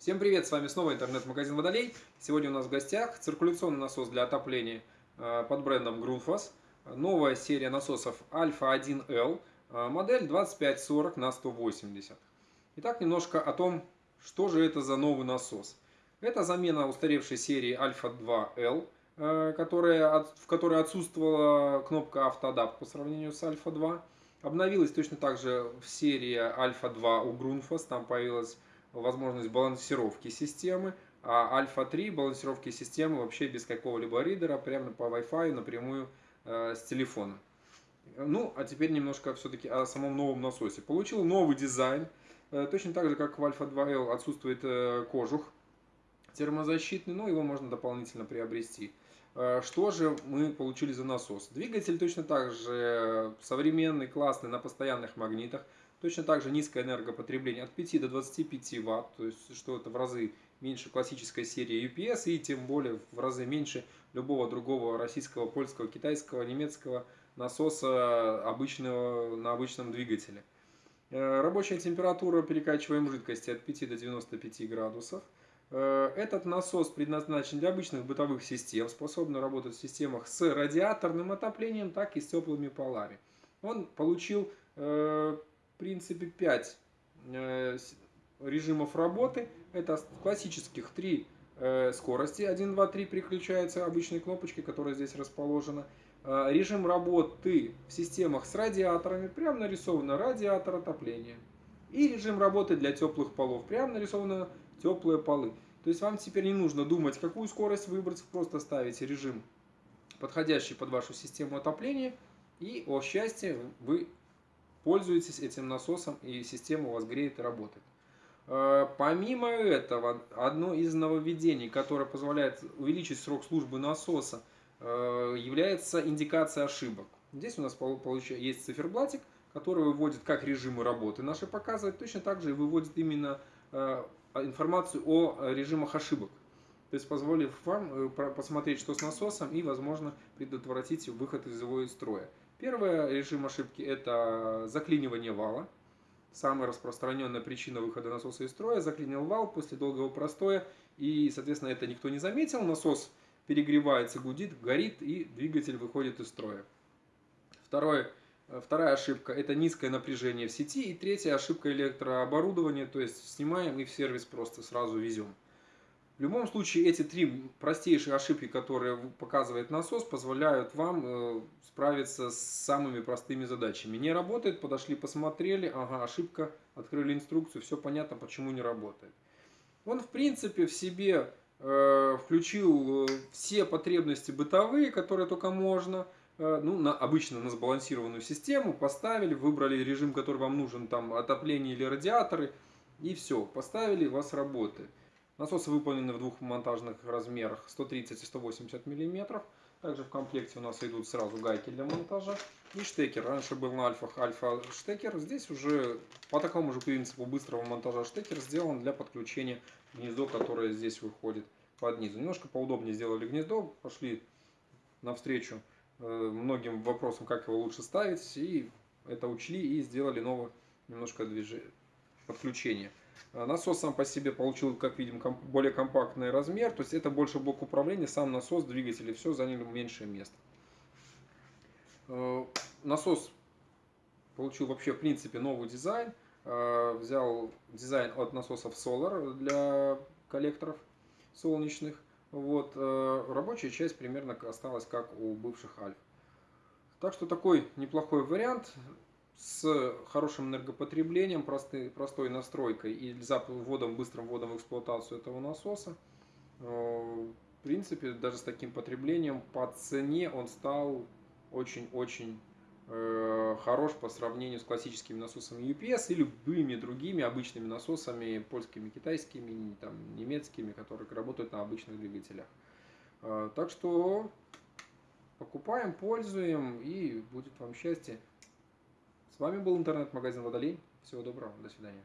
Всем привет, с вами снова интернет-магазин Водолей. Сегодня у нас в гостях циркуляционный насос для отопления э, под брендом Grundfos. Новая серия насосов Alpha 1L, э, модель 2540 на 180. Итак, немножко о том, что же это за новый насос. Это замена устаревшей серии Alpha 2L, э, в которой отсутствовала кнопка автоадапт по сравнению с Alpha 2. Обновилась точно так же в серии Alpha 2 у Grundfos, там появилась возможность балансировки системы, а Альфа 3 балансировки системы вообще без какого-либо ридера, прямо по Wi-Fi напрямую э, с телефона. Ну, а теперь немножко все-таки о самом новом насосе. Получил новый дизайн, э, точно так же, как в Альфа 2L отсутствует э, кожух термозащитный, но его можно дополнительно приобрести. Э, что же мы получили за насос? Двигатель точно так же современный, классный, на постоянных магнитах. Точно так же низкое энергопотребление от 5 до 25 Вт, то есть что это в разы меньше классической серии UPS и тем более в разы меньше любого другого российского, польского, китайского, немецкого насоса обычного, на обычном двигателе. Э, рабочая температура перекачиваемой жидкости от 5 до 95 градусов. Э, этот насос предназначен для обычных бытовых систем, способный работать в системах с радиаторным отоплением, так и с теплыми полами. Он получил э, принципе 5 э, режимов работы. Это классических 3 э, скорости. 1, 2, 3 переключаются обычной кнопочкой, которая здесь расположена. Э, режим работы в системах с радиаторами. Прямо нарисовано радиатор отопления. И режим работы для теплых полов. Прямо нарисовано теплые полы. То есть вам теперь не нужно думать, какую скорость выбрать. Просто ставите режим, подходящий под вашу систему отопления. И, о счастье, вы пользуетесь этим насосом и система у вас греет и работает. Э, помимо этого, одно из нововведений, которое позволяет увеличить срок службы насоса, э, является индикация ошибок. Здесь у нас есть циферблатик, который выводит как режимы работы наши показывает, точно так же и выводит именно э, информацию о режимах ошибок. То есть позволив вам посмотреть, что с насосом и, возможно, предотвратить выход из его строя. Первый режим ошибки – это заклинивание вала. Самая распространенная причина выхода насоса из строя. Заклинил вал после долгого простоя, и, соответственно, это никто не заметил. Насос перегревается, гудит, горит, и двигатель выходит из строя. Второе, вторая ошибка – это низкое напряжение в сети. И третья ошибка – электрооборудование, то есть снимаем и в сервис просто сразу везем. В любом случае, эти три простейшие ошибки, которые показывает насос, позволяют вам э, справиться с самыми простыми задачами. Не работает, подошли, посмотрели, ага, ошибка, открыли инструкцию, все понятно, почему не работает. Он, в принципе, в себе э, включил э, все потребности бытовые, которые только можно, ну, на, обычно на сбалансированную систему, поставили, выбрали режим, который вам нужен, там, отопление или радиаторы, и все, поставили, у вас работает. Насосы выполнены в двух монтажных размерах 130 и 180 мм. Также в комплекте у нас идут сразу гайки для монтажа и штекер. Раньше был на альфах альфа штекер. Здесь уже по такому же принципу быстрого монтажа штекер сделан для подключения гнездо, которое здесь выходит под низу. Немножко поудобнее сделали гнездо, пошли навстречу э, многим вопросам, как его лучше ставить. И это учли и сделали новое немножко движение, подключение. А насос сам по себе получил, как видим, более компактный размер. То есть это больше блок управления, сам насос, двигатели, все заняли меньшее место. Э, насос получил вообще, в принципе, новый дизайн. Э, взял дизайн от насосов Solar для коллекторов солнечных. Вот, рабочая часть примерно осталась как у бывших Альф. Так что такой неплохой вариант с хорошим энергопотреблением, простой, простой настройкой и вводом, быстрым вводом в эксплуатацию этого насоса. Э, в принципе, даже с таким потреблением по цене он стал очень-очень э, хорош по сравнению с классическими насосами UPS и любыми другими обычными насосами, польскими, китайскими, там, немецкими, которые работают на обычных двигателях. Э, так что покупаем, пользуем и будет вам счастье. С вами был интернет-магазин Водолей. Всего доброго, до свидания.